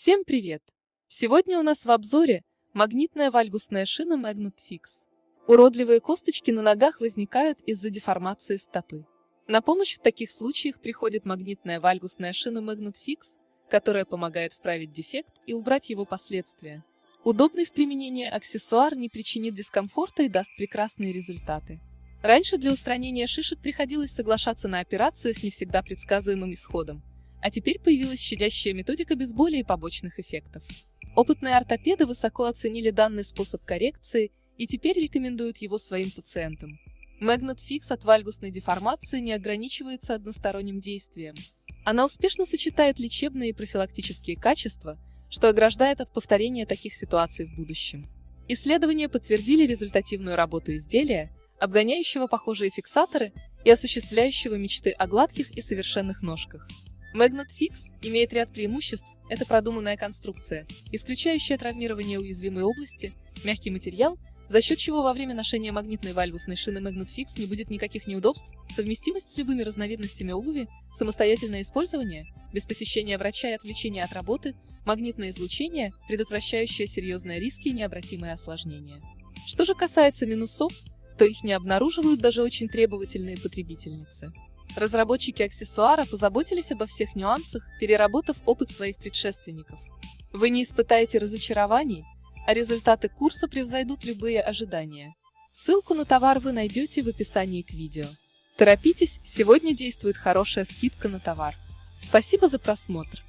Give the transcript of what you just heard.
Всем привет! Сегодня у нас в обзоре магнитная вальгусная шина Magnet Fix. Уродливые косточки на ногах возникают из-за деформации стопы. На помощь в таких случаях приходит магнитная вальгусная шина Magnet Fix, которая помогает вправить дефект и убрать его последствия. Удобный в применении аксессуар не причинит дискомфорта и даст прекрасные результаты. Раньше для устранения шишек приходилось соглашаться на операцию с не всегда предсказуемым исходом. А теперь появилась щадящая методика без боли и побочных эффектов. Опытные ортопеды высоко оценили данный способ коррекции и теперь рекомендуют его своим пациентам. Magnet Fix от вальгусной деформации не ограничивается односторонним действием. Она успешно сочетает лечебные и профилактические качества, что ограждает от повторения таких ситуаций в будущем. Исследования подтвердили результативную работу изделия, обгоняющего похожие фиксаторы и осуществляющего мечты о гладких и совершенных ножках. Magnet Fix имеет ряд преимуществ. Это продуманная конструкция, исключающая травмирование уязвимой области, мягкий материал, за счет чего во время ношения магнитной вальгусной шины Magnet Fix не будет никаких неудобств, совместимость с любыми разновидностями обуви, самостоятельное использование, без посещения врача и отвлечения от работы, магнитное излучение, предотвращающее серьезные риски и необратимые осложнения. Что же касается минусов, то их не обнаруживают даже очень требовательные потребительницы. Разработчики аксессуара позаботились обо всех нюансах, переработав опыт своих предшественников. Вы не испытаете разочарований, а результаты курса превзойдут любые ожидания. Ссылку на товар вы найдете в описании к видео. Торопитесь, сегодня действует хорошая скидка на товар. Спасибо за просмотр.